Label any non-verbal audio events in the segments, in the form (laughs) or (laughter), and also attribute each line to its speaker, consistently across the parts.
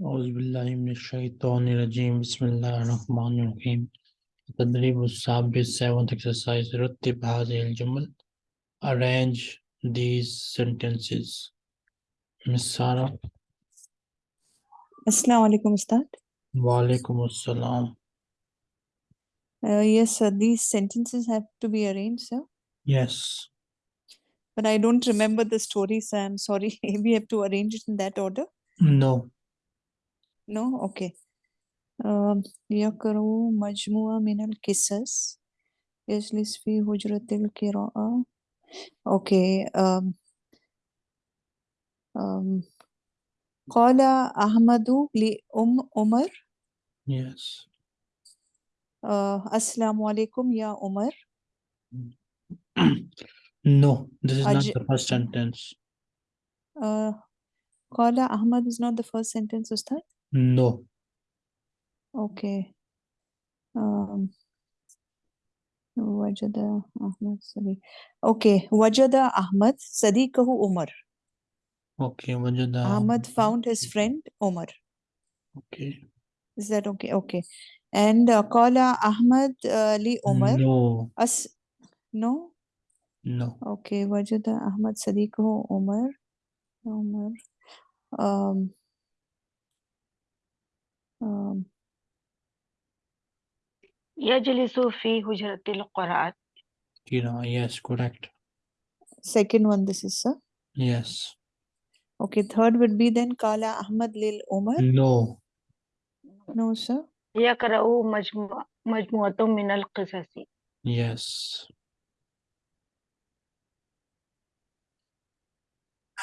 Speaker 1: Bismillahirrahmanirrahim. Tadrib is seventh exercise. Ruttib Hazil Jumal. Arrange these sentences. Miss Sara.
Speaker 2: Assalamu alaikum, Ustad.
Speaker 1: Wa alaikum assalam.
Speaker 2: Uh, yes, sir. These sentences have to be arranged, sir.
Speaker 1: Yes.
Speaker 2: But I don't remember the story, sir. I'm sorry. (laughs) we have to arrange it in that order.
Speaker 1: No,
Speaker 2: No? Okay. Um, يقرأ مجموعة من القصص يجلس في حجرة القراءة. Okay. Um, um, قال أحمد لأم عمر
Speaker 1: yes
Speaker 2: uh, السلام عليكم يا عمر
Speaker 1: no this is not
Speaker 2: أج...
Speaker 1: the first sentence
Speaker 2: uh, قال أحمد is not the first sentence, Ustad.
Speaker 1: No.
Speaker 2: Okay. Um, Wajada Ahmad Sadiq. Okay. Wajada Ahmad Sadiqahu Omar.
Speaker 1: Okay. Wajada.
Speaker 2: Ahmad found his friend Omar.
Speaker 1: Okay.
Speaker 2: Is that okay? Okay. And uh, Kala Ahmad uh, Umar. Omar.
Speaker 1: No.
Speaker 2: As no?
Speaker 1: No.
Speaker 2: Okay. Wajada Ahmad Sadiqahu Omar. Omar. Um, um,
Speaker 3: يجلس في حجرة القراءة
Speaker 1: Kira yes correct
Speaker 2: second one this is sir.
Speaker 1: yes
Speaker 2: Okay. Third would be then قال أحمد للعمر.
Speaker 1: no
Speaker 2: No sir.
Speaker 3: يقرأ مجموعة مجموعة من القصص
Speaker 1: yes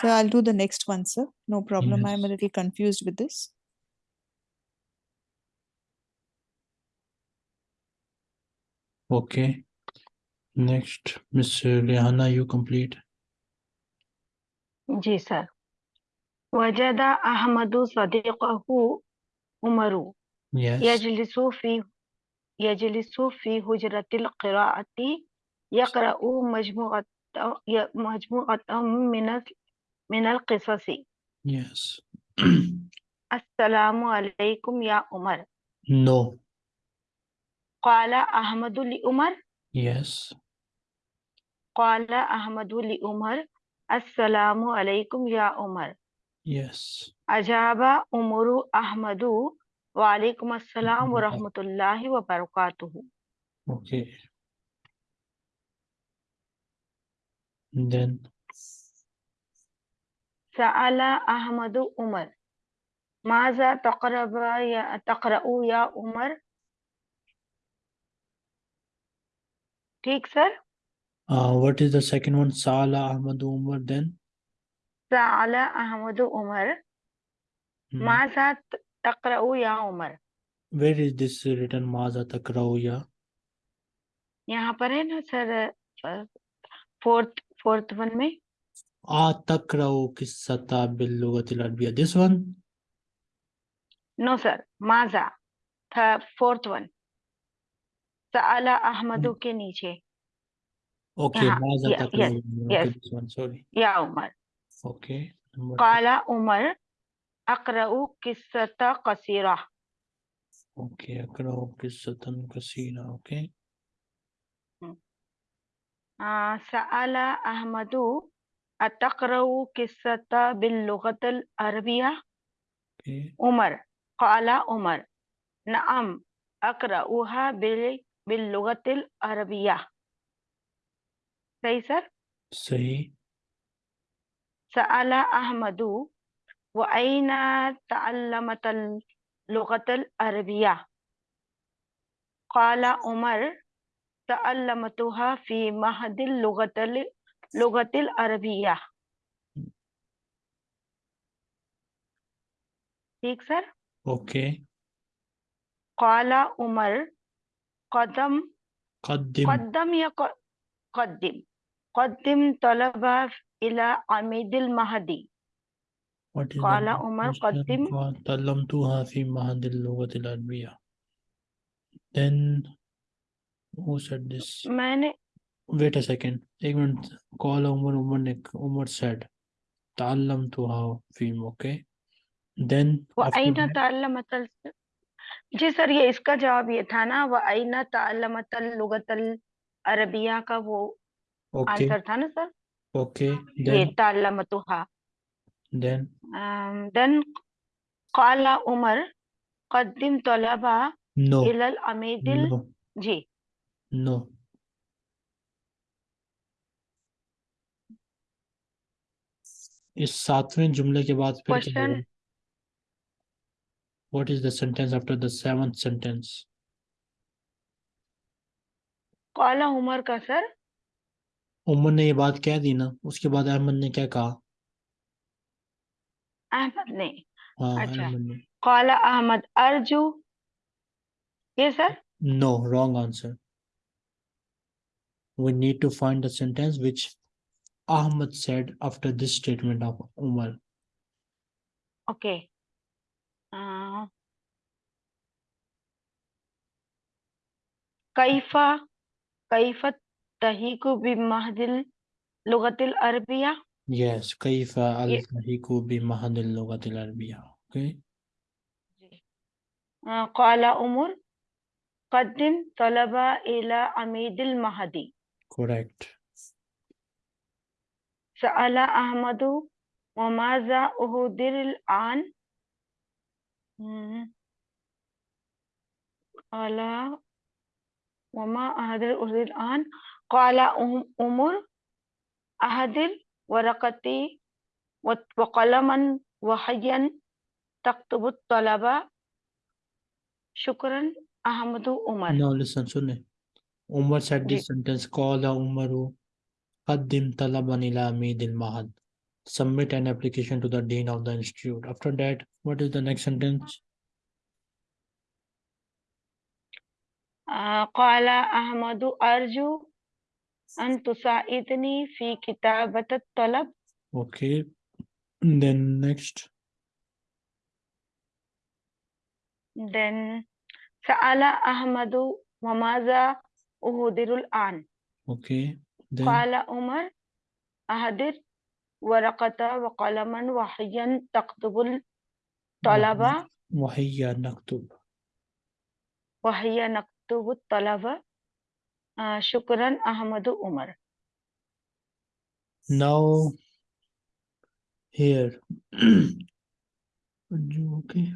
Speaker 2: So I'll do the next one, sir. No problem. I'm a
Speaker 1: Yes.
Speaker 2: little confused with this.
Speaker 1: Okay. Next, Miss Liana, you complete.
Speaker 3: जी sir وجد أحمد صديقه عمر
Speaker 1: Yes.
Speaker 3: يجلس في يجلس في حجرة القراءة يقرأ مجموعة ي- مجموعة من ال- من القصص
Speaker 1: Yes.
Speaker 3: السلام عليكم يا عمر
Speaker 1: no.
Speaker 3: قال أحمد لعمر
Speaker 1: Yes.
Speaker 3: قال أحمد لعمر السلام عليكم يا عمر
Speaker 1: Yes.
Speaker 3: أجاب عمر أحمد وعليكم السلام ورحمة الله وبركاته
Speaker 1: Okay. Then
Speaker 3: سأل أحمد عمر ماذا تقرأ يا تقرأ يا عمر ठीक sir
Speaker 1: uh, what is the second one sala ahmad umar then
Speaker 3: sala ahmad umar
Speaker 1: hmm.
Speaker 3: maza taqra'u ya umar
Speaker 1: where is this written maza taqra'u ya
Speaker 3: यहाँ पर है ना sir fourth fourth one में
Speaker 1: आ तकरऊ किस्सता बिल्लुगतिल अरबिया दिस वन
Speaker 3: नो सर माजा फोर्थ वन अला अहमदू के नीचे।
Speaker 1: ओके हाँ,
Speaker 3: या उमर। ओके काला उमर अकरऊ किस्सत
Speaker 1: कसीरा। ओके अकरऊ किस्सतन कसीरा
Speaker 3: ओके hmm. सअला अहमदू अतकरऊ किस्सत बिल्लुगतल
Speaker 1: अरबिया।
Speaker 3: उमर काला उमर। नअम अकरऊहा बिल باللغة العربية सही सर
Speaker 1: Sahi.
Speaker 3: سأل أحمد وأين تعلمت اللغة العربية قال عمر تعلمتها في معهد اللغة ال- اللغة العربية ठीक sir
Speaker 1: Okay.
Speaker 3: قال عمر قدم
Speaker 1: قدم
Speaker 3: قدم يا ق- قدم قدم طلب إلى عميد المهدي
Speaker 1: What is
Speaker 3: قال
Speaker 1: the
Speaker 3: عمر
Speaker 1: question?
Speaker 3: قدم
Speaker 1: قال تعلمتها في معهد اللغة العربية. Then who said this?
Speaker 3: मैंने
Speaker 1: Wait a second. एक मिनट. Call Umar Umar ने Umar said تعلمتها في okay. Then
Speaker 3: व
Speaker 1: after
Speaker 3: आइना
Speaker 1: that,
Speaker 3: ताल्लमतल जी सर, ये इसका जवाब ये था ना वह अयन अरबिया का वो आंसर था ना sir?
Speaker 1: Okay then? Then? Um,
Speaker 3: then قال
Speaker 1: no.
Speaker 3: जी।
Speaker 1: नो। इस सातवें जुमले के बाद फिर क्या
Speaker 3: question
Speaker 1: What is the sentence after the seventh sentence?
Speaker 3: काला उमर का सर
Speaker 1: उमर ने ये बात कह दी ना उसके बाद अहमद ने क्या कहा
Speaker 3: अहमद ने
Speaker 1: हाँ
Speaker 3: अच्छा।
Speaker 1: अहमद ने
Speaker 3: काला अहमद अर्जू ये sir
Speaker 1: No, wrong answer. We need to find the sentence which Ahmad said after this statement of Umar.
Speaker 3: Okay كيف كيف تهيك بمهد اللغة العربية
Speaker 1: Yes, كيف تهيك بمهد اللغة العربية Okay.
Speaker 3: قال عمر قدم طلبة إلى عميد المهدي
Speaker 1: Correct.
Speaker 3: سأل أحمد وماذا أهدر الآن قال وما أهدر أهدر الآن قال أم- عمر أهدر ورقتي وت- وقلما وحيا تكتب الطلبة شكرا أحمد عمر
Speaker 1: Now listen, सुने. Umar said this sentence. قال عمر قدم طلبا إلى عميد المعهد. Submit an application to the dean of the institute. After that, what is the next sentence?
Speaker 3: آه، قال أحمد أرجو أن تساعدني في كتابة الطلب
Speaker 1: Okay. Then next.
Speaker 3: then سأل أحمد وماذا أهدر الآن
Speaker 1: Okay. Then
Speaker 3: قال عمر أهدر ورقة وقلما وحيا تكتب الطلبة
Speaker 1: وهيا نكتب.
Speaker 3: وهي نكتب الطلبة آه، شكرا أحمد عمر
Speaker 1: Now here. (clears throat) okay.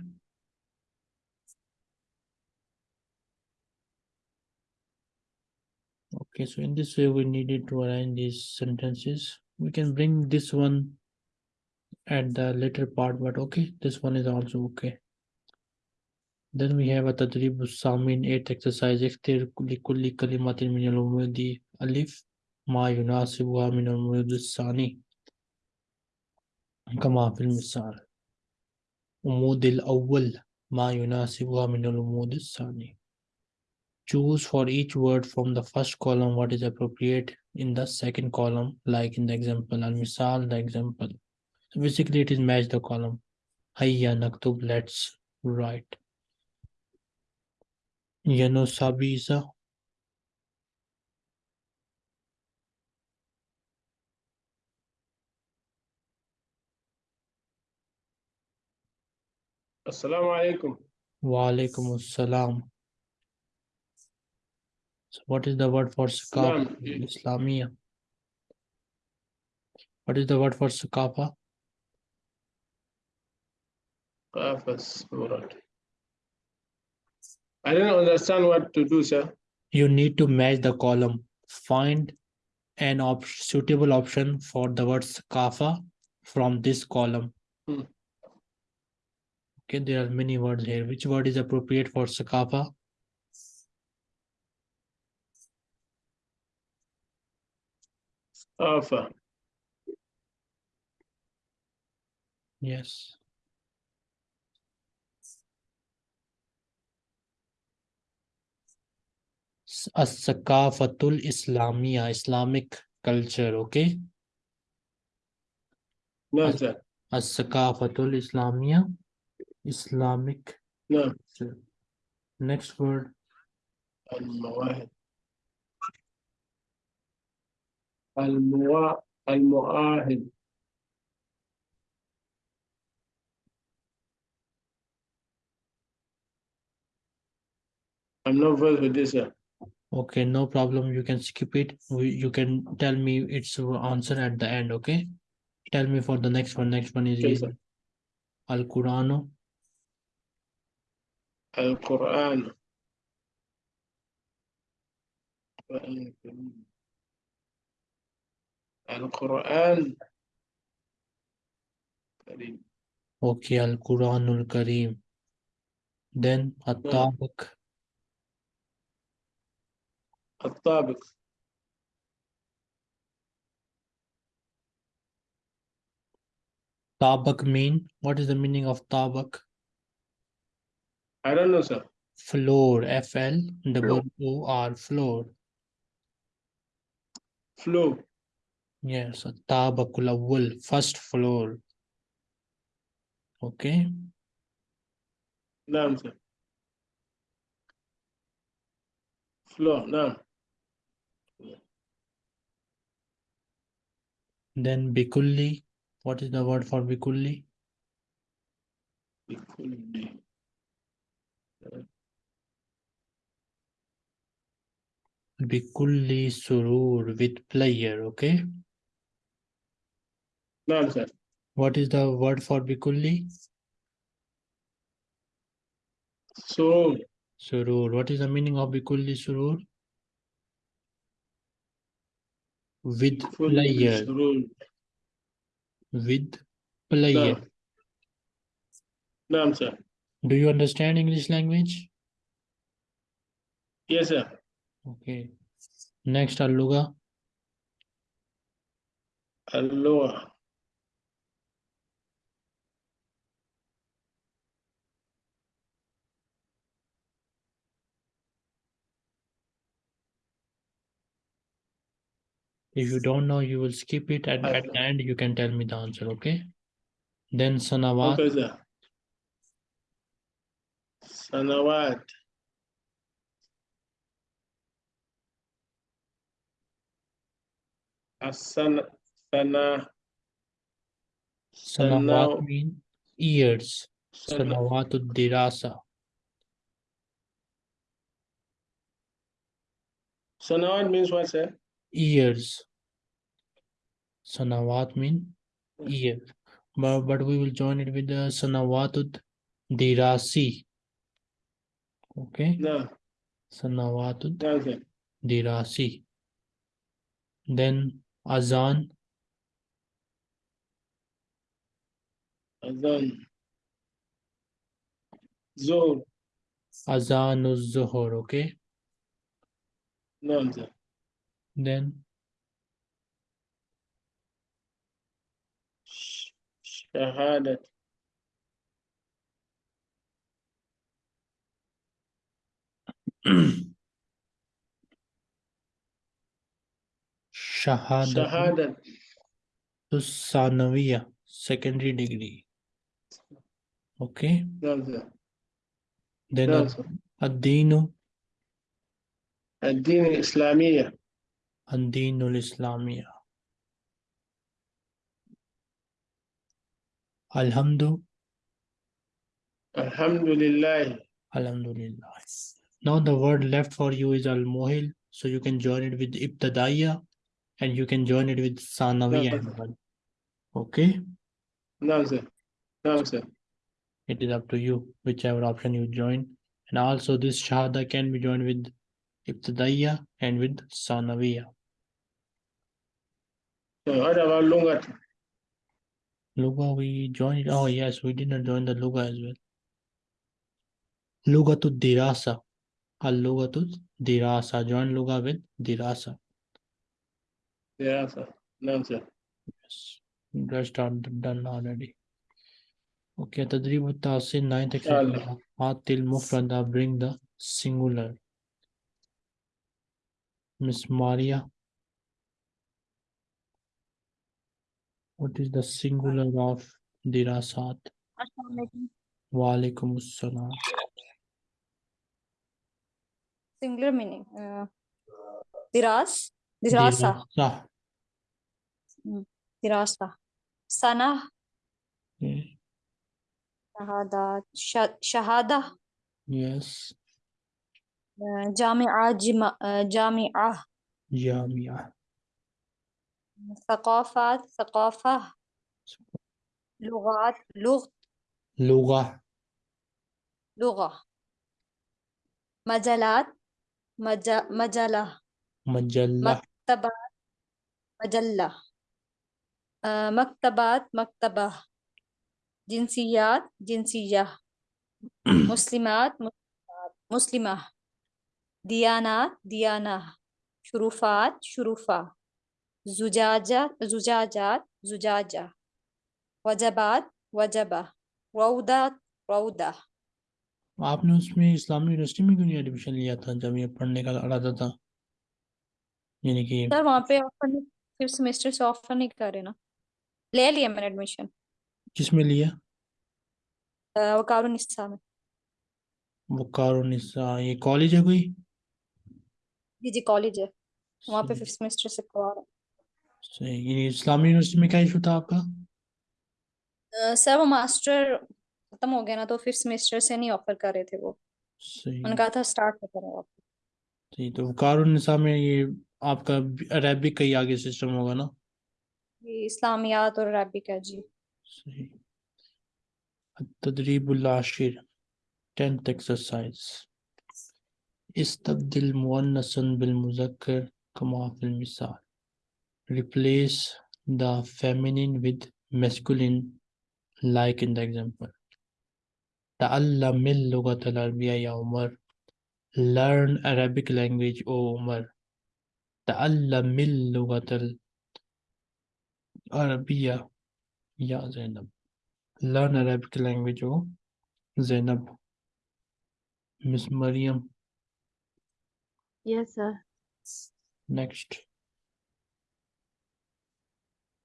Speaker 1: Okay, so in this way we needed to arrange these sentences. We can bring this one at the later part, but okay, this one is also okay. Then we have a تدريب السامين 8 exercise اختر لكل كلمة من العمود ألف ما يناسبها من العمود الثاني كما في المثال عمود الأول ما يناسبها من العمود الثاني Choose for each word from the first column what is appropriate in the second column like in the example al-misal the example so basically it is match the column hayya naktub let's write Yano Sabisa
Speaker 4: Assalamu alaikum.
Speaker 1: wa alaikum assalam. So what is the word for sakafa?
Speaker 4: Islam.
Speaker 1: Islamia. What is the word for sakafa?
Speaker 4: Murad. I don't understand what to do, sir.
Speaker 1: You need to match the column. Find an op- suitable option for the word sakafa from this column.
Speaker 4: Hmm.
Speaker 1: Okay, there are many words here. Which word is appropriate for sakafa?
Speaker 4: Qafa.
Speaker 1: Yes. असकाफतुल इस्लामिया
Speaker 4: Islamic
Speaker 1: culture
Speaker 4: okay?
Speaker 1: असकाफतुल Islamia Islamic next word.
Speaker 4: I'm not versed with this. Sir.
Speaker 1: Okay, no problem. You can skip it. We, you can tell me its answer at the end, okay? Tell me for the next one. Next one is
Speaker 4: Okay.
Speaker 1: Al Quranu,
Speaker 4: Al-Quran. Al-Quran. Kareem.
Speaker 1: okay, Al Quranul Kareem. Then At-Tabiq,
Speaker 4: الطابق
Speaker 1: Tabak mean, what is the meaning of Tabak?
Speaker 4: I don't know, sir.
Speaker 1: Floor, F L double O R, floor.
Speaker 4: Flow.
Speaker 1: Yes, Tabakul Awwal, first floor. Okay,
Speaker 4: نعم sir. Flow. نعم.
Speaker 1: Then Bikulli. What is the word for Bikulli?
Speaker 4: Bikulli.
Speaker 1: Bikulli surur with player, okay?
Speaker 4: No, sir.
Speaker 1: What is the word for Bikulli?
Speaker 4: Surur.
Speaker 1: Surur. What is the meaning of Bikulli surur? with player. with player.
Speaker 4: No, sir.
Speaker 1: Do you understand english language?
Speaker 4: Yes sir.
Speaker 1: Okay. Next aluga
Speaker 4: alluga.
Speaker 1: If you don't know, you will skip it. At, at the end, you can tell me the answer, okay? Then sanawat.
Speaker 4: Okay. Sanawat. Asan. sana,
Speaker 1: sanawat mean years. Sanawat dirasa.
Speaker 4: Sanawat means what, sir?
Speaker 1: Years. Sanawat mean year. But, but we will join it with the Sanawatut Dirasi. Okay. No.
Speaker 4: Sanawatut okay.
Speaker 1: Dirasi. Then Azan.
Speaker 4: Azan. Zor.
Speaker 1: Azan Zuhur, okay?
Speaker 4: No, sir.
Speaker 1: Then
Speaker 4: شهادة.
Speaker 1: شهادة
Speaker 4: شهادة.
Speaker 1: الثانوية secondary degree. Okay.
Speaker 4: نعم.
Speaker 1: Then
Speaker 4: نعم.
Speaker 1: الدين؟
Speaker 4: الدين الإسلامية.
Speaker 1: الدين الإسلامية. Alhamdu.
Speaker 4: Alhamdulillah.
Speaker 1: Alhamdulillah. Now the word left for you is Al-Muhil. So you can join it with Ibtadaiya and you can join it with Sanawiya. No, okay?
Speaker 4: No, sir. No, sir.
Speaker 1: It is up to you, whichever option you join. And also this Shahada can be joined with Ibtadaiya and with Sanawiya.
Speaker 4: So, longer
Speaker 1: Luga we joined. Oh yes, we did not join the Luga as well. Luga to Dirasa. Al Luga to Dirasa. Join Luga with Dirasa.
Speaker 4: Dirasa. No, sir.
Speaker 1: Yes. That's done, done already. Okay, Tadrib Tasin, ninth example. Atil Mufrada, bring the singular. Miss Maria What is the singular of dirasat? Walaikum assalam.
Speaker 5: Singular meaning. Uh, diras? Dirasa.
Speaker 1: Dirasa.
Speaker 5: Hmm, Dirasa. Sana. Shahada. Shahada.
Speaker 1: Yes.
Speaker 5: Uh, jami'ah. Uh, jami'ah.
Speaker 1: Jami'ah.
Speaker 5: ثقافات ثقافة لغات لغ
Speaker 1: Lugha.
Speaker 5: لغة. مجالات مج, مجلة.
Speaker 1: Majalla.
Speaker 5: مكتبات مجلة. آه، مكتبات مكتبة. جنسيات جنسية. (clears throat) مسلمات مسلمات. مسلمة. ديانات ديانة. شرفات شرفة زجاجة زجاجات زجاجة وجبات وجبة روضات روضة
Speaker 1: आपने उसमें इस्लामी university में क्यों नहीं admission लिया था जब ये पढ़ने का इरादा था यानी कि
Speaker 5: सर वहाँ पे ऑफर नहीं फिर सेमेस्टर से ऑफर नहीं कर रहे ना ले लिया मैंने एडमिशन
Speaker 1: किसमें लिया
Speaker 5: वकारुन निस्सा में
Speaker 1: वकारुनिसा ये कॉलेज है कोई
Speaker 5: जी जी कॉलेज है वहाँ पे
Speaker 1: सही
Speaker 5: फिफ्थ सेमेस्टर से करवा रहा
Speaker 1: सही ये इस्लामी यूनिवर्सिटी में क्या इशू था आपका
Speaker 5: है सर वो मास्टर खत्म हो गया ना तो फिफ्थ सेमेस्टर से नहीं ऑफर कर रहे थे वो
Speaker 1: सही
Speaker 5: उन्होंने कहा था स्टार्ट में करें
Speaker 1: सही तो वकारुनिसा में ये आपका अरेबिक का ही आगे सिस्टम होगा ना
Speaker 5: ये इस्लामियात और अरबिक है जी
Speaker 1: सही التدريب العاشر 10th exercise استبدل مؤنثا بالمذكر كما في المثال replace the feminine with masculine like in the example. Ta'allamil lugatal arabiya ya Umar. Learn Arabic language, O Umar. Ta'allamil lugatal arabiya ya Zainab. Learn Arabic language, O Zainab. Miss Maryam.
Speaker 6: Yes, sir.
Speaker 1: Next.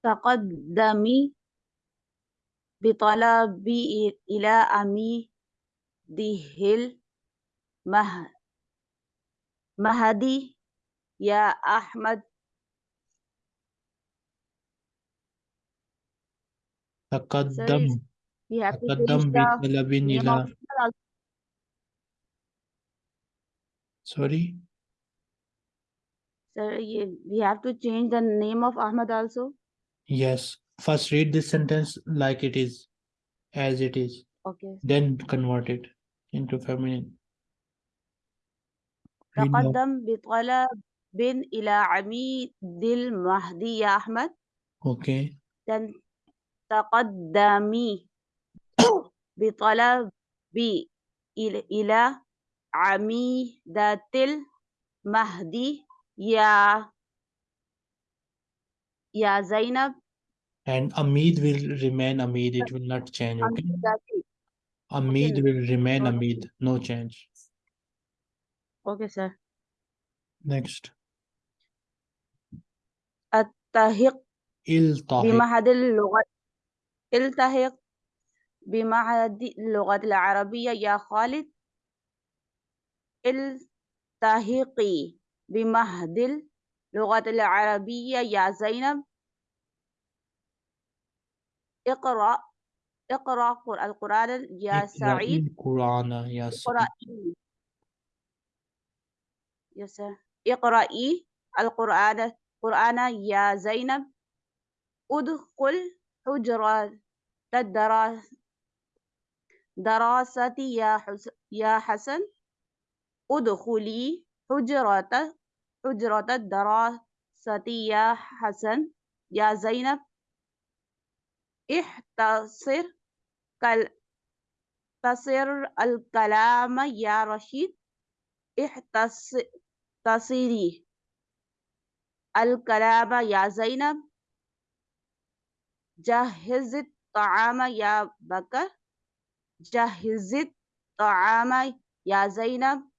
Speaker 6: تقدمي بطلبي إلى أميره المه مهدي يا أحمد
Speaker 1: تقدم تقدم بطلب إلى sorry
Speaker 6: Sir, we have to change the name of Ahmad also.
Speaker 1: yes first read this sentence like it is as it is
Speaker 6: Okay.
Speaker 1: then convert it into feminine Read now.
Speaker 6: تقدم بطلب إلى عميد المهدي يا أحمد.
Speaker 1: okay
Speaker 6: then تقدمي بطلب إلى إلى عميدة المهدي يا يا زينب
Speaker 1: and Amid will remain Amid it will not change okay
Speaker 6: عميدة
Speaker 1: Amid
Speaker 6: Okay.
Speaker 1: will remain
Speaker 6: Okay.
Speaker 1: Amid no change
Speaker 6: okay sir
Speaker 1: next
Speaker 6: التحق
Speaker 1: التحق
Speaker 6: بمعهد اللغة التحق بمعهد اللغة العربية يا خالد التحقي بمعهد اللغة العربية يا زينب. اقرأ اقرأ قر- القرآن يا سعيد.
Speaker 1: القرآن يا سعيد.
Speaker 6: اقرأي يس اقرأي القرآن القرآن يا زينب. ادخل حجرة الدراسة دراستي يا حسن. ادخلي حجرة حجرة الدراسة يا حسن. يا زينب. احتصر كل تصر الكلام يا رشيد. احتصري الكلام يا زينب. جهز الطعام يا بكر. جهز الطعام يا زينب.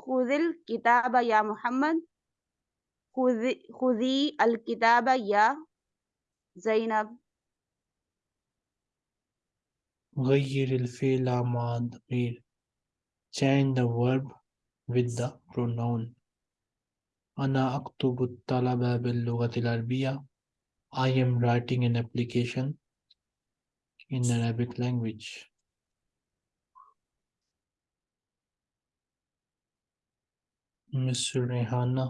Speaker 6: خذ الكتاب يا محمد خذي خذي الكتاب يا زينب
Speaker 1: غير الفعل مع الضمير change the verb with the pronoun أنا أكتب الطلب باللغة العربية I am writing an application in Arabic language Miss Rehana.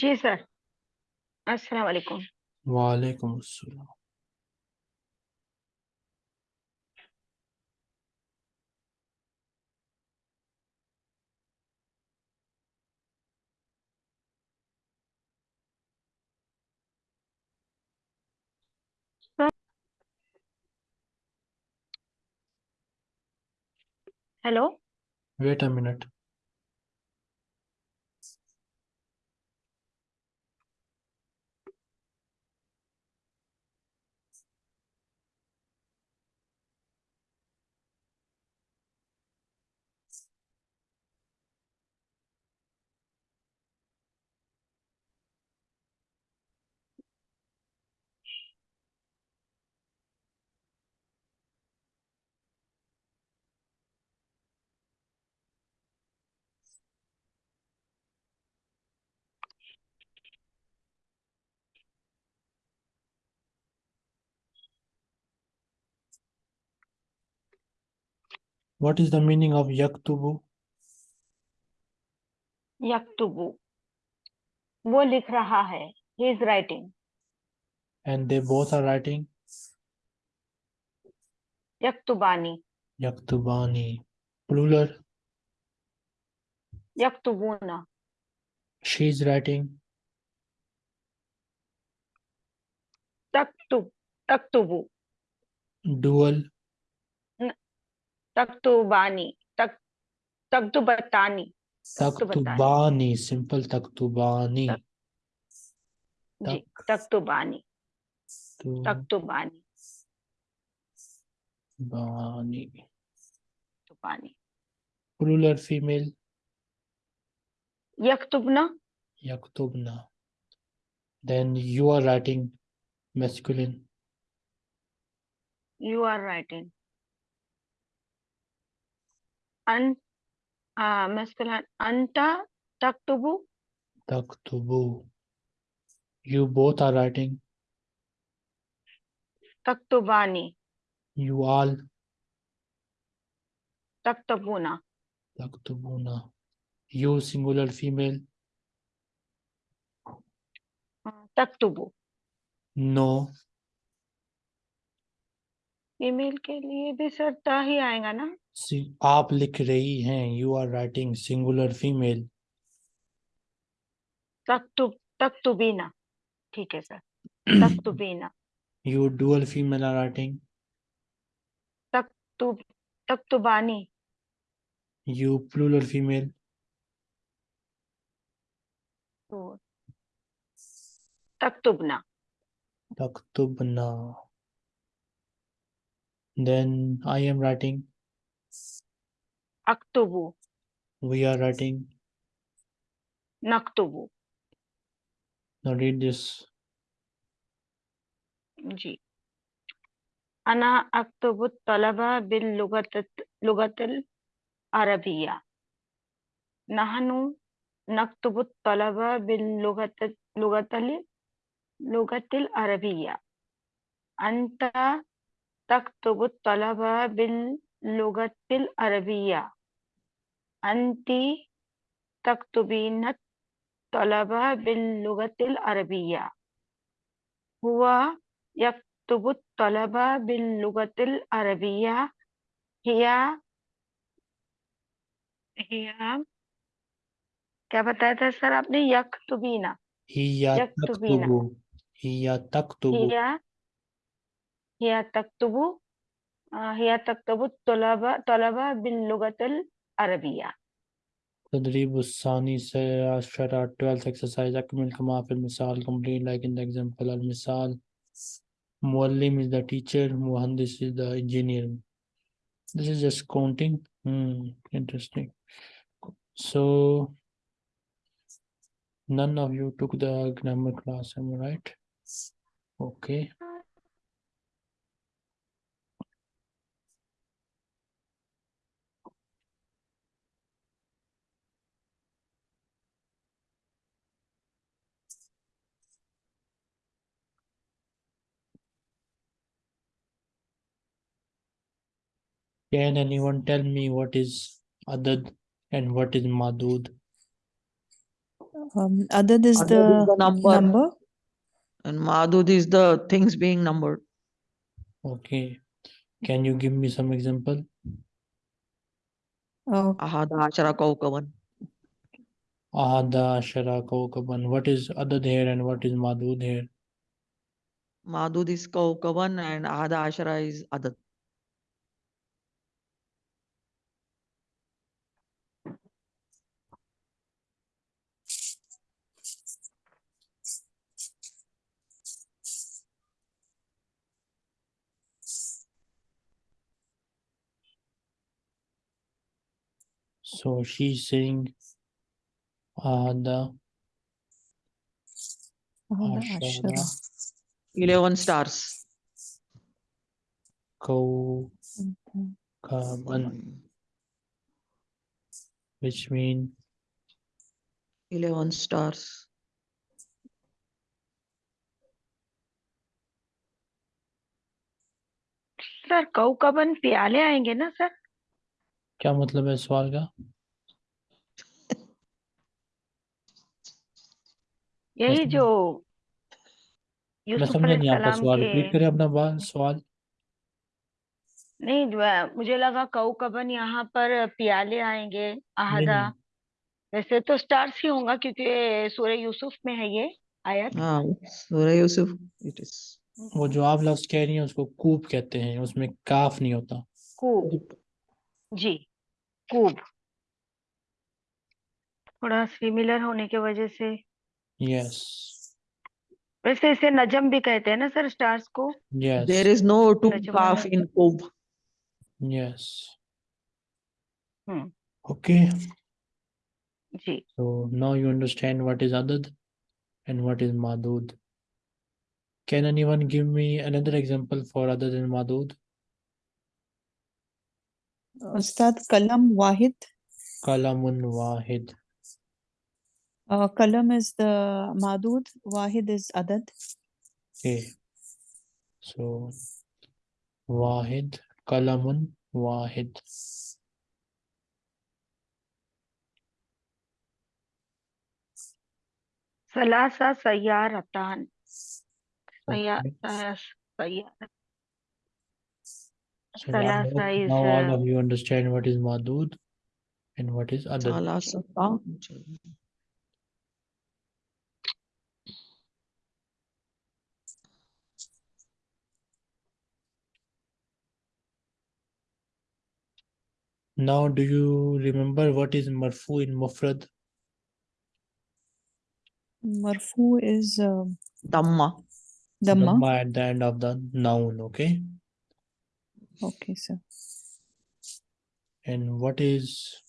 Speaker 3: Ji sir अस्सलाम वालेकुम
Speaker 1: Walaikum Assalam.
Speaker 3: Hello
Speaker 1: Wait a minute. What is the meaning of yaktubu?
Speaker 3: यक्तुबु वो लिख रहा है he is writing
Speaker 1: And they both are writing
Speaker 3: यक्तुबानी
Speaker 1: yaktubani. Plural.
Speaker 3: यक्तुबूना
Speaker 1: She is writing
Speaker 3: तक्तुब तक्तुबु
Speaker 1: dual.
Speaker 3: तख्तु बानी तक
Speaker 1: तख्तु बतानी तख्तुबानी
Speaker 3: सिंपल तख्तुबानी तख्तुबानी
Speaker 1: तख्तुबानी
Speaker 3: बानी बानी
Speaker 1: plural female
Speaker 3: yaktubna
Speaker 1: yaktubna then you are writing masculine
Speaker 3: you are writing an uh, masculine anta taktubu
Speaker 1: Taktubu. You both are writing.
Speaker 3: taktubani
Speaker 1: You all.
Speaker 3: taktabuna
Speaker 1: Taktubuna. You singular female.
Speaker 3: uh, taktubu
Speaker 1: No.
Speaker 3: Email के लिए भी sir ता ही आएगा ना
Speaker 1: आप लिख रही हैं you are writing singular female
Speaker 3: तक तो, तक्तुबीना तो ठीक है sir तक्तुबीना
Speaker 1: you dual female are writing
Speaker 3: तक्तुब
Speaker 1: बानी यू प्लूरल
Speaker 3: फीमेल तक्तुबना
Speaker 1: तक्तुबना देन आई एम राइटिंग
Speaker 3: अक्तुबु
Speaker 1: We are writing.
Speaker 3: नक्तुबु
Speaker 1: Now read this.
Speaker 3: जी। अना अक्तुबु तलबा बिल लुगत लुगतल अरबिया। नहनु नक्तुबु तलबा बिल लुगत लुगतल लुगतल अरबिया। अंत तक्तुबु तलबा बिल लुगतल अरबिया। अंति तकतबीन तलबा बिल्लुगतिल अरबिया। हुआ यकतब तलबा बिल्लुगतिल अरबिया। हिया हिया क्या बताया था सर आपने? यकतबीना।
Speaker 1: हिया यकतबीना हिया
Speaker 3: तकतबू। हिया हिया तकतबू हिया तकतबू तलबा तलबा बिल्लुगतिल العربية
Speaker 1: تدريب الثاني عشر 12th exercise أكمل كما في المثال complete like in the example المثال معلم is the teacher مهندس is the engineer this is just counting hmm interesting so none of you took the grammar class am I right okay Can anyone tell me what is adad and what is madud?
Speaker 2: Um, adad is
Speaker 7: Adad
Speaker 2: the
Speaker 7: is the number.
Speaker 2: number.
Speaker 7: And Madud is the things being numbered.
Speaker 1: Okay. Can you give me some example?
Speaker 2: Uh,
Speaker 7: Ahada Ashara Kaukaban.
Speaker 1: Ahada Ashara Kawkaban. What is adad here and what is madud here?
Speaker 7: Madud is Kaukaban and Ahada Ashara is Adad.
Speaker 1: So she's saying Ahada
Speaker 2: Ahada
Speaker 1: Ashara
Speaker 2: Ashara.
Speaker 7: 11 stars.
Speaker 1: Kawkaban, which mean
Speaker 7: 11 stars.
Speaker 3: Sir कौकबन प्याले आएंगे ना sir
Speaker 1: क्या मतलब है सवाल का?
Speaker 3: यही जो
Speaker 1: मैं
Speaker 3: यूसुफ
Speaker 1: समझा नहीं आपका सवाल। रिपीट करें अपना बात सवाल।
Speaker 3: नहीं जो है, मुझे लगा कौकबन यहाँ पर प्याले आएँगे आहदा। वैसे तो स्टार्स ही होगा क्योंकि सूर्य यूसुफ में है ये आयत।
Speaker 7: Ah, Surah Yusuf. It is.
Speaker 1: वो जो आप लफ्ज कह रही हैं उसको कूप कहते हैं उसमें काफ नहीं होता।
Speaker 3: कूब जी। क्यूब थोड़ा सिमिलर होने के वजह से।
Speaker 1: यस
Speaker 3: वैसे इसे नजम भी कहते हैं ना सर स्टार्स को?
Speaker 1: यस
Speaker 3: इज़
Speaker 7: नो
Speaker 3: टू
Speaker 7: काफ in
Speaker 1: cube
Speaker 3: yes
Speaker 1: okay
Speaker 3: ji.
Speaker 1: So now you understand what is अदद and what is मादूद can anyone give me another example for अदद एंड
Speaker 2: मादूद उस्ताद कलम
Speaker 1: वाहिद। कलम
Speaker 2: वाहिद। कलम इज़ द मादूद वाहिद इज़ अदद।
Speaker 1: ओके सो वाहिद कलम वाहिद।
Speaker 3: सलासा सयारतान सया सया
Speaker 1: so I
Speaker 3: Salasa is,
Speaker 1: now all
Speaker 3: uh,
Speaker 1: of you understand what is madud and what is adad
Speaker 7: Sala Sata.
Speaker 1: Now, do you remember what is marfu in mufrad?
Speaker 2: Marfu is uh,
Speaker 7: Dhamma.
Speaker 2: Dhamma.
Speaker 1: Dhamma at the end of the noun, okay?
Speaker 2: Okay, sir.
Speaker 1: And what is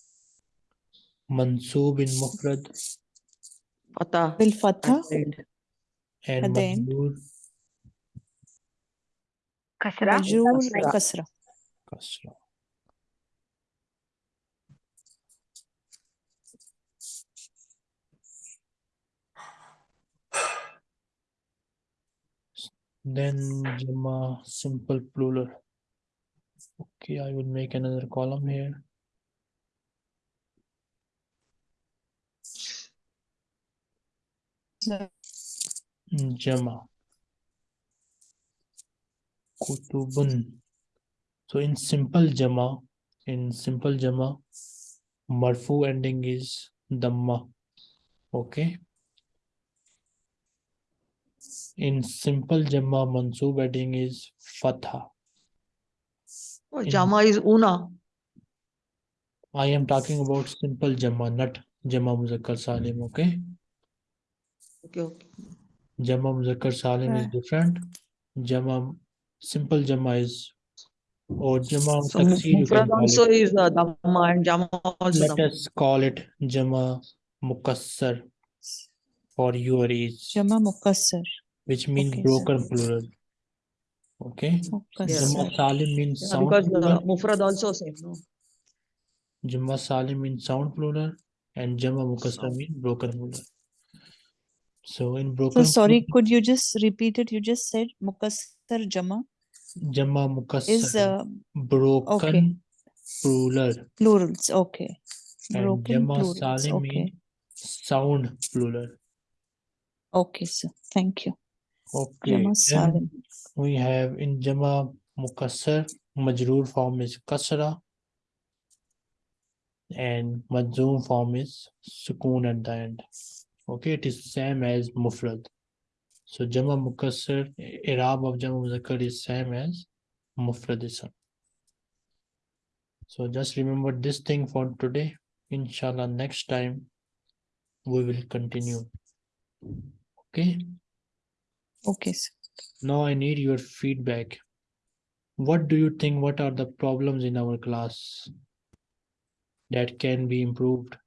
Speaker 1: mansoob in mufrad?
Speaker 7: Fatah.
Speaker 2: Bil
Speaker 7: fatah.
Speaker 1: And
Speaker 2: At
Speaker 3: Kasra.
Speaker 2: Majur
Speaker 7: kasra.
Speaker 2: Kasra.
Speaker 1: Then Jama simple plural. Okay, I will make another column here.
Speaker 2: Hmm,
Speaker 1: Jama. Kutubun. So in simple Jama, in simple Jama, Marfu ending is Dhamma. Okay. In simple Jama, Mansub ending is Fatha.
Speaker 7: Oh, Jama is Una.
Speaker 1: I am talking about simple Jama, not Jama Muzakkar Salim. Okay.
Speaker 7: Okay, okay.
Speaker 1: Jama Muzakkar Salim is different. Jama, simple Jama is, or Jama
Speaker 7: So
Speaker 1: Taksir you can call
Speaker 7: also
Speaker 1: it.
Speaker 7: is uh, Dhamma and Jama also
Speaker 1: Let
Speaker 7: Dhamma.
Speaker 1: us call it Jama Mukassar for your ease,
Speaker 2: Jama Mukassar.
Speaker 1: which means
Speaker 2: Okay, sir.
Speaker 1: broken plural. Okay.
Speaker 2: Mukassar.
Speaker 1: Jama Salim means
Speaker 7: Yeah,
Speaker 1: sound
Speaker 7: because uh,
Speaker 1: plural.
Speaker 7: Mufrad also same. No?
Speaker 1: Jama Salim means sound plural, and Jama Mukassar means broken plural. So in broken.
Speaker 2: So sorry,
Speaker 1: plural,
Speaker 2: could you just repeat it? You just said Mukassar Jama
Speaker 1: Jama
Speaker 2: is uh,
Speaker 1: broken okay. plural
Speaker 2: Plurals. Okay.
Speaker 1: and
Speaker 2: Broken
Speaker 1: Jama
Speaker 2: plurals.
Speaker 1: Salim
Speaker 2: Okay.
Speaker 1: mean sound plural.
Speaker 2: Okay, sir. Thank you.
Speaker 1: Okay. We have in Jama Mukassar, Majroor form is Kasra and Majzoom form is Sukoon at the end. Okay, it is same as Mufrad. So Jama Mukassar, Irab of Jama Muzakkar is same as Mufrad. So just remember this thing for today. Inshallah, next time we will continue. Okay.
Speaker 2: Okay, sir.
Speaker 1: Now I need your feedback. What do you think? What are the problems in our class that can be improved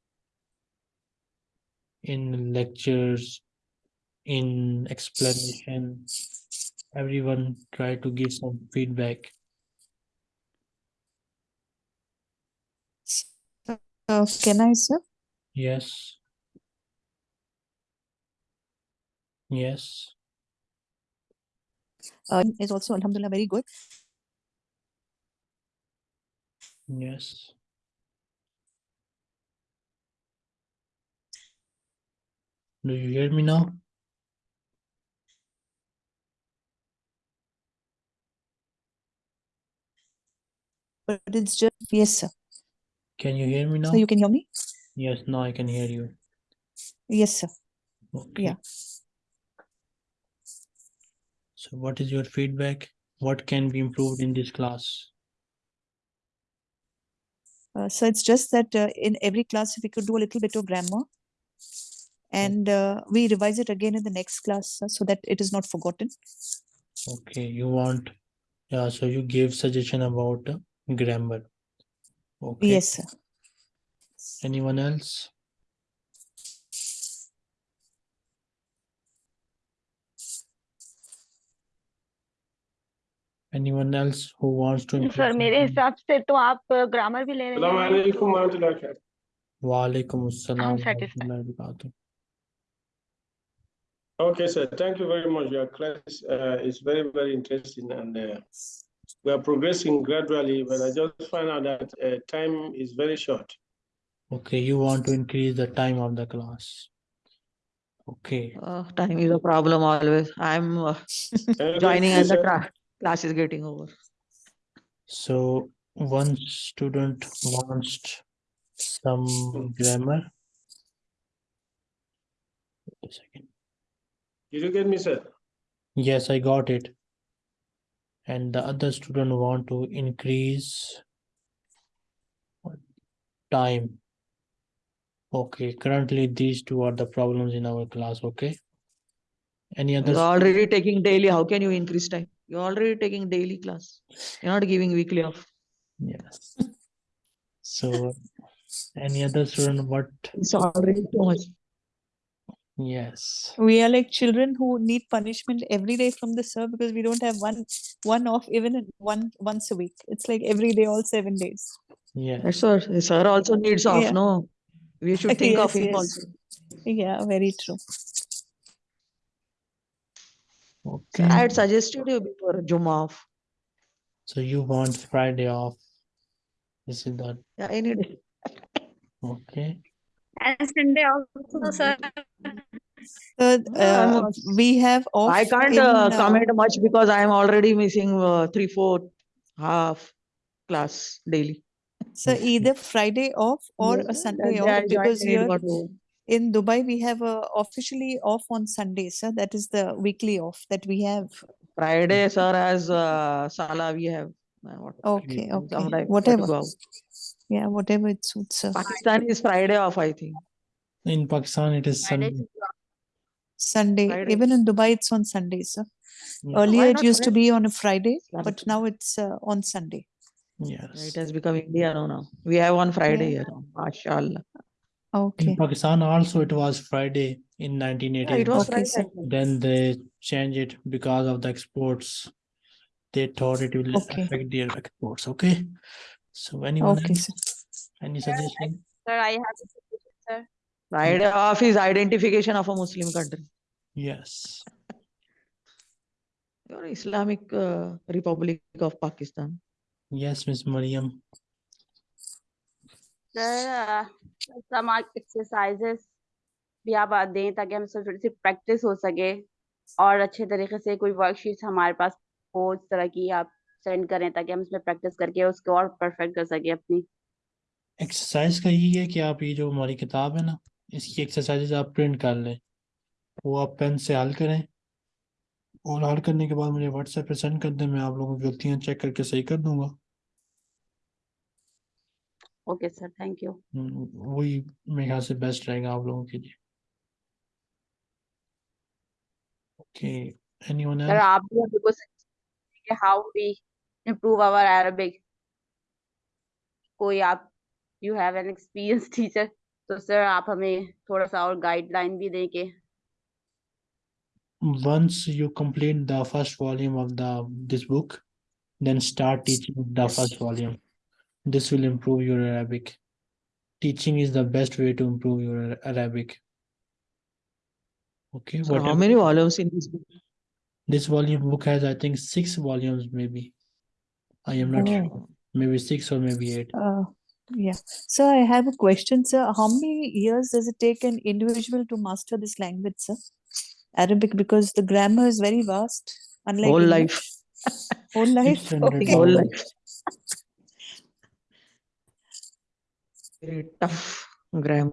Speaker 1: in lectures, in explanation? Everyone try to give some feedback.
Speaker 2: Uh, can I, sir?
Speaker 1: Yes. Yes.
Speaker 2: Uh, is also Alhamdulillah very good.
Speaker 1: Yes. Do you hear me now?
Speaker 2: But it's just yes, sir.
Speaker 1: Can you hear me now?
Speaker 2: So you can hear me?
Speaker 1: Yes, now I can hear you.
Speaker 2: Yes, sir.
Speaker 1: Okay.
Speaker 2: Yeah.
Speaker 1: So what is your feedback? What can be improved in this class?
Speaker 2: Uh, so it's just that uh, in every class, we could do a little bit of grammar and uh, we revise it again in the next class uh, so that it is not forgotten.
Speaker 1: Okay, you want, yeah, so you gave suggestion about uh, grammar. Okay.
Speaker 2: Yes, sir.
Speaker 1: Anyone else? anyone else who wants to
Speaker 3: sir mere hisab se to aap grammar bhi
Speaker 4: le
Speaker 3: rahe
Speaker 4: alaikum wa
Speaker 1: assalam
Speaker 4: Okay, sir. Thank you very much. Your class uh, is very, very interesting, and uh, we are progressing gradually. But I just find out that uh, time is very short.
Speaker 1: Okay, you want to increase the time of the class. Okay.
Speaker 7: Uh, time is a problem always. I'm uh, joining as
Speaker 4: a
Speaker 7: class class is getting over.
Speaker 1: so one student wants some grammar. Wait a second.
Speaker 4: Did you get me, sir?
Speaker 1: Yes, I got it. And the other student want to increase time. Okay, currently these two are the problems in our class, okay? Any other?
Speaker 7: You're already taking daily. How can you increase time? You're already taking daily class. You're not giving weekly off.
Speaker 1: Yes. So, any other student, what?
Speaker 7: It's already too much.
Speaker 1: Yes,
Speaker 2: We are like children who need punishment every day from the sir because we don't have one one off even one once a week. It's like every day, all seven days.
Speaker 1: yes.
Speaker 7: That's what sir also needs off.
Speaker 2: Yeah.
Speaker 7: No, we should think (laughs) of him
Speaker 2: yes.
Speaker 7: also.
Speaker 2: Yeah, very true.
Speaker 1: Okay,
Speaker 7: I had suggested you before Juma off.
Speaker 1: so you want Friday off? Is it that,
Speaker 7: Yeah, any day.
Speaker 1: okay?
Speaker 5: And Sunday also, sir.
Speaker 2: So
Speaker 7: I'm
Speaker 2: uh, we have off.
Speaker 7: I can't
Speaker 2: in,
Speaker 7: uh,
Speaker 2: uh,
Speaker 7: comment much because I am already missing uh, three, four, half class daily.
Speaker 2: So either Friday off or
Speaker 7: Yeah,
Speaker 2: a Sunday
Speaker 7: day
Speaker 2: off
Speaker 7: I joined
Speaker 2: because
Speaker 7: and it
Speaker 2: here
Speaker 7: got over.
Speaker 2: in Dubai we have uh, officially off on Sunday, So that is the weekly off that we have.
Speaker 7: Friday, sir, as uh, Sala we have. uh, what-
Speaker 2: Okay, okay,
Speaker 7: sometimes we have to
Speaker 2: whatever. Yeah, whatever it suits. Sir.
Speaker 7: Pakistan is Friday off, I think.
Speaker 1: In Pakistan, it is
Speaker 3: Friday
Speaker 1: Sunday.
Speaker 2: Sunday,
Speaker 7: Friday.
Speaker 2: even in Dubai, it's on Sunday, Sir.
Speaker 1: Yeah.
Speaker 2: Earlier it
Speaker 7: not
Speaker 2: used to be on a Friday, but now it's uh, on Sunday.
Speaker 7: Yeah,
Speaker 1: Yes.
Speaker 7: It has become India now. now. We have on Friday
Speaker 2: Yeah.
Speaker 7: here. now, MashaAllah.
Speaker 2: Okay.
Speaker 1: In Pakistan also it was Friday in
Speaker 7: Yeah,
Speaker 1: 1980.
Speaker 7: it was
Speaker 2: Okay,
Speaker 7: Friday.
Speaker 1: Then they changed it because of the exports. They thought it will
Speaker 2: Okay.
Speaker 1: affect their exports. Okay. So anyone
Speaker 2: Okay,
Speaker 1: else?
Speaker 2: sir.
Speaker 1: Any suggestion?
Speaker 5: Sir, I have a suggestion, sir.
Speaker 7: Friday off is identification of a Muslim country.
Speaker 1: Yes.
Speaker 7: You're Islamic uh, Republic of Pakistan.
Speaker 1: Yes, Miss Mariam.
Speaker 6: Sir some exercises भी आप दें ताकि हम थोड़ी सी practice हो सके और अच्छे तरीके से कोई वर्कशीट्स हमारे पास हो इस तरह की आप सेंड करें ताकि हम इसमें प्रैक्टिस करके उसको और परफेक्ट कर सके अपनी।
Speaker 1: एक्सरसाइज का यही है कि आप ये जो हमारी किताब है ना, इसकी एक्सरसाइजेज आप प्रिंट कर लें, वो आप पेन से हल करें और हल करने के बाद मुझे व्हाट्सएप पे सेंड कर दें, मैं आप लोगों की गलतियाँ चेक करके सही कर दूँगा।
Speaker 6: ओके सर थैंक यू
Speaker 1: वही मेरे ख्याल से बेस्ट रहेगा आप लोगों के लिए। ओके एनीवन
Speaker 6: सर आप भी अभी कुछ how we improve our Arabic कोई आप you have an experience teacher तो सर आप हमें थोड़ा सा और गाइडलाइन भी दें कि
Speaker 1: once you complete the first volume of the this book then start teaching the first volume. This will improve your arabic teaching is the best way to improve your arabic okay
Speaker 7: So how many volumes in this book?
Speaker 1: this volume book has i think six volumes maybe i am not sure
Speaker 2: Oh.
Speaker 1: maybe six or maybe eight
Speaker 2: Uh, yeah. So I have a question, sir. How many years does it take an individual to master this language, sir? Arabic, because the grammar is very vast, unlike
Speaker 7: Whole life. (laughs)
Speaker 2: Whole life. Okay.
Speaker 7: Whole life. Very tough grammar.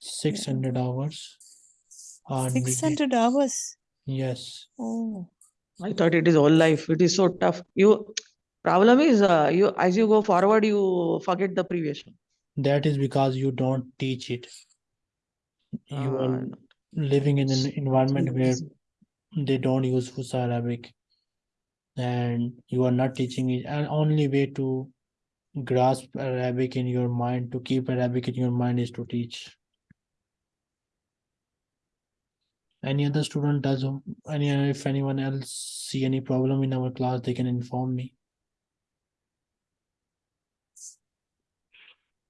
Speaker 1: 600 hours are needed.
Speaker 2: 600 hours.
Speaker 1: yes
Speaker 2: Oh.
Speaker 7: I thought it is all life. It is so tough. You problem is uh, you as you go forward you forget the previous one.
Speaker 1: that is because you don't teach it you
Speaker 7: Uh,
Speaker 1: are living in an environment where they don't use Fusa Arabic and you are not teaching it and only way to grasp Arabic in your mind to keep Arabic in your mind is to teach. Any other student does any if anyone else see any problem in our class they can inform me.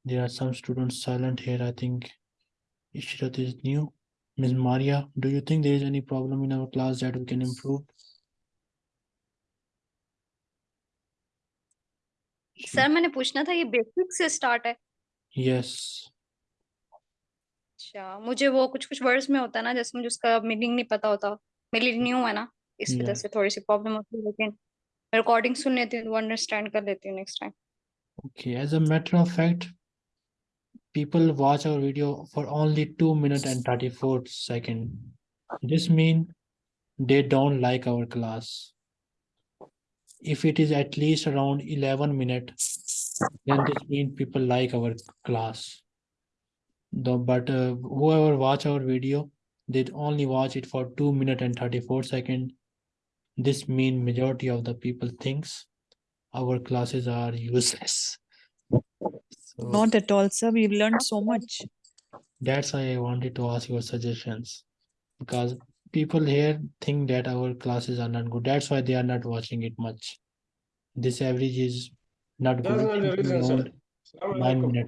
Speaker 1: There are some students silent here I think. Ishrat is new. Ms. Maria do you think there is any problem in our class that we can improve
Speaker 5: sir मैंने पूछना था ये basic से start है
Speaker 1: Yes,
Speaker 5: अच्छा मुझे वो कुछ कुछ वर्ड्स में होता है ना जैसे मुझे उसका मीनिंग नहीं पता होता मेरे लिए न्यू है ना इस वजह से थोड़ी सी प्रॉब्लम होती है लेकिन मैं रिकॉर्डिंग सुन लेती हूँ तो अंडरस्टैंड कर लेती हूँ next time
Speaker 1: okay. As a matter of fact, people watch our video for only two minutes and 34 second. This mean they don't like our class. If it is at least around 11 minutes, then this mean people like our class. Though, but uh, whoever watch our video, they only watch it for two minutes and 34 second. This mean majority of the people thinks our classes are useless. So
Speaker 2: Not at all, sir. We've learned so much.
Speaker 1: that's why I wanted to ask your suggestions. Because people here think that our classes are not good. That's why they are not watching it much. This average is not
Speaker 4: That's
Speaker 1: good.
Speaker 4: not the
Speaker 1: It should be
Speaker 4: reason, sir.
Speaker 1: around Nine minutes.